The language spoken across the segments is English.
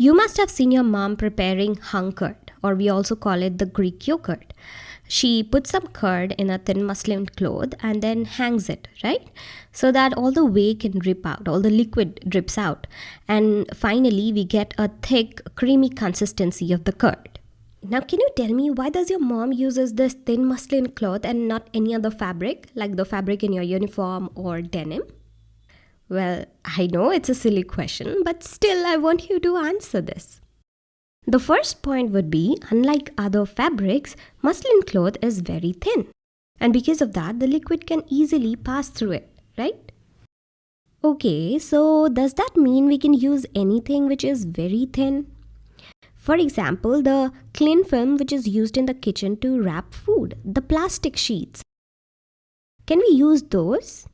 You must have seen your mom preparing hung curd, or we also call it the Greek yogurt. She puts some curd in a thin muslin cloth and then hangs it, right? So that all the whey can drip out, all the liquid drips out. And finally, we get a thick, creamy consistency of the curd. Now, can you tell me why does your mom uses this thin muslin cloth and not any other fabric, like the fabric in your uniform or denim? Well, I know it's a silly question, but still I want you to answer this. The first point would be unlike other fabrics, muslin cloth is very thin. And because of that, the liquid can easily pass through it, right? Okay, so does that mean we can use anything which is very thin? For example, the cling film which is used in the kitchen to wrap food, the plastic sheets. Can we use those?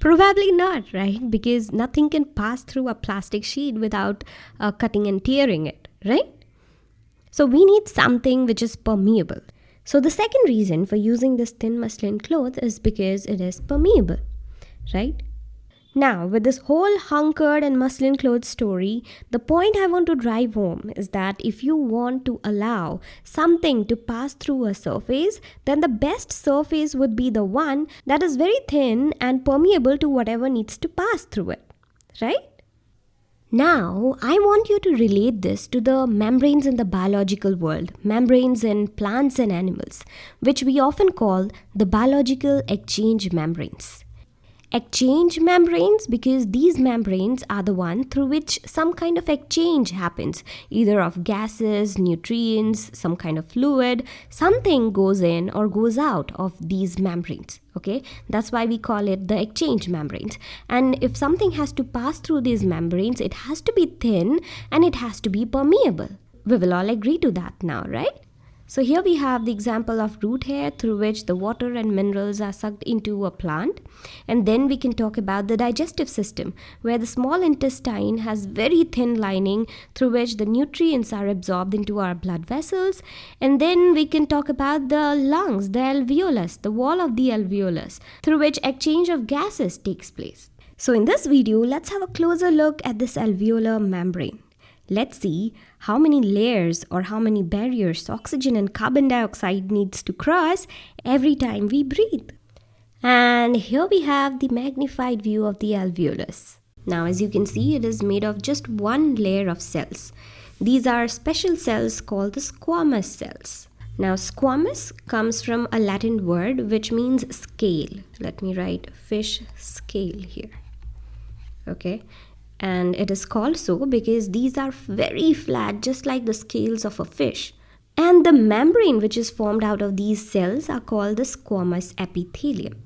Probably not, right? Because nothing can pass through a plastic sheet without uh, cutting and tearing it, right? So we need something which is permeable. So the second reason for using this thin muslin cloth is because it is permeable, right? Now, with this whole hung curd and muslin clothes story, the point I want to drive home is that if you want to allow something to pass through a surface, then the best surface would be the one that is very thin and permeable to whatever needs to pass through it, right? Now, I want you to relate this to the membranes in the biological world, membranes in plants and animals, which we often call the biological exchange membranes exchange membranes because these membranes are the one through which some kind of exchange happens. Either of gases nutrients some kind of fluid something goes in or goes out of these membranes okay? That's why we call it the exchange membranes. And if something has to pass through these membranes it has to be thin and it has to be permeable. We will all agree to that now right so here we have the example of root hair through which the water and minerals are sucked into a plant. And then we can talk about the digestive system where the small intestine has very thin lining through which the nutrients are absorbed into our blood vessels. And then we can talk about the lungs, the alveolus, the wall of the alveolus through which exchange of gases takes place. So in this video, let's have a closer look at this alveolar membrane. Let's see how many layers or how many barriers oxygen and carbon dioxide needs to cross every time we breathe. And here we have the magnified view of the alveolus. Now as you can see it is made of just one layer of cells. These are special cells called the squamous cells. Now squamous comes from a Latin word which means scale. Let me write fish scale here. Okay, and it is called so because these are very flat just like the scales of a fish. And the membrane which is formed out of these cells are called the squamous epithelium.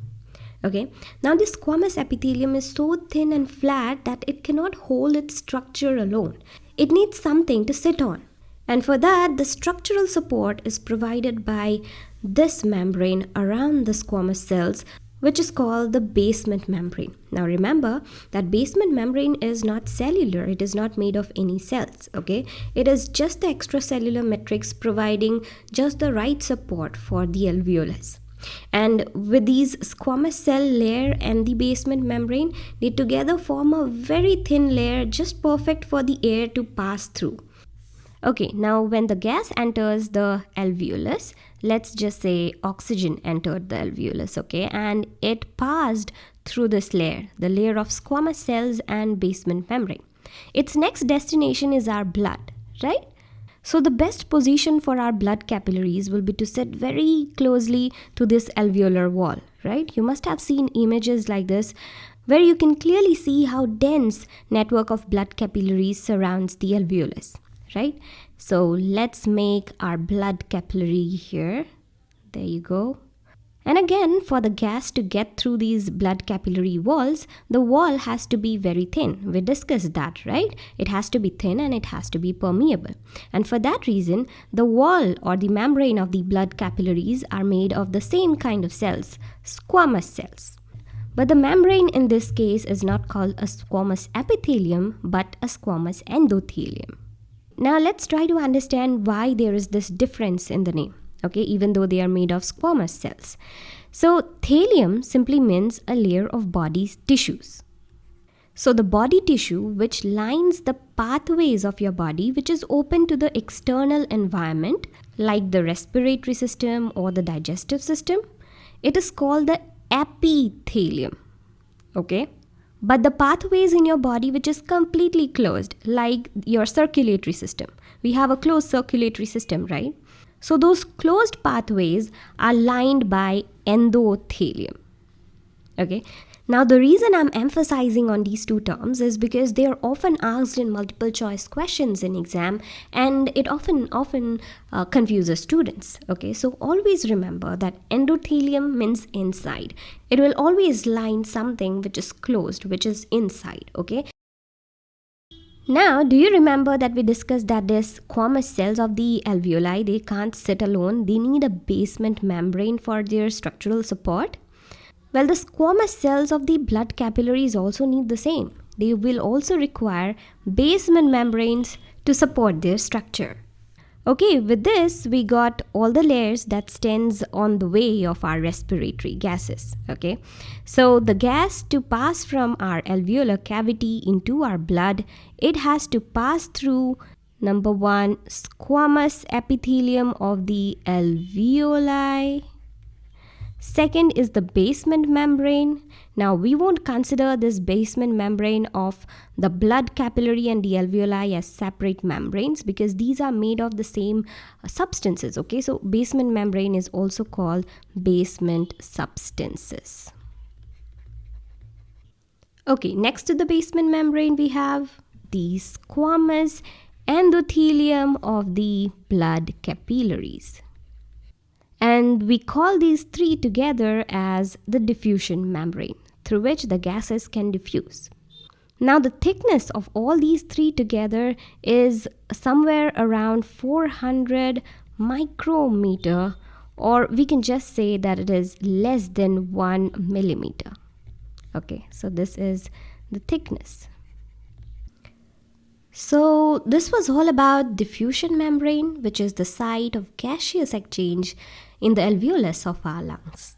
Okay? Now this squamous epithelium is so thin and flat that it cannot hold its structure alone. It needs something to sit on. And for that the structural support is provided by this membrane around the squamous cells which is called the basement membrane. Now remember that basement membrane is not cellular, it is not made of any cells, okay? It is just the extracellular matrix providing just the right support for the alveolus. And with these squamous cell layer and the basement membrane, they together form a very thin layer just perfect for the air to pass through. Okay, now when the gas enters the alveolus, let's just say oxygen entered the alveolus, okay, and it passed through this layer, the layer of squamous cells and basement membrane. Its next destination is our blood, right? So the best position for our blood capillaries will be to sit very closely to this alveolar wall, right? You must have seen images like this where you can clearly see how dense network of blood capillaries surrounds the alveolus right? So let's make our blood capillary here. There you go. And again for the gas to get through these blood capillary walls the wall has to be very thin. We discussed that right? It has to be thin and it has to be permeable. And for that reason the wall or the membrane of the blood capillaries are made of the same kind of cells squamous cells. But the membrane in this case is not called a squamous epithelium but a squamous endothelium now let's try to understand why there is this difference in the name, okay, even though they are made of squamous cells. So thelium simply means a layer of body's tissues. So, the body tissue which lines the pathways of your body, which is open to the external environment, like the respiratory system or the digestive system, it is called the epithelium. Okay? But the pathways in your body which is completely closed, like your circulatory system, we have a closed circulatory system, right? So, those closed pathways are lined by endothelium. Okay, now, the reason I'm emphasizing on these two terms is because they are often asked in multiple choice questions in exam and it often often uh, confuses students. Okay, so always remember that endothelium means inside. It will always line something which is closed, which is inside. Okay. Now, do you remember that we discussed that these squamous cells of the alveoli, they can't sit alone. They need a basement membrane for their structural support. Well, the squamous cells of the blood capillaries also need the same. They will also require basement membranes to support their structure. Okay, with this, we got all the layers that stands on the way of our respiratory gases. Okay, so the gas to pass from our alveolar cavity into our blood, it has to pass through number one, squamous epithelium of the alveoli Second is the basement membrane. Now we won't consider this basement membrane of the blood capillary and the alveoli as separate membranes because these are made of the same uh, substances. Okay, so basement membrane is also called basement substances. Okay, next to the basement membrane we have the squamous endothelium of the blood capillaries and we call these three together as the diffusion membrane through which the gases can diffuse. Now the thickness of all these three together is somewhere around 400 micrometer or we can just say that it is less than 1 millimeter. Okay, so this is the thickness. So this was all about diffusion membrane which is the site of gaseous exchange in the alveolus of our lungs.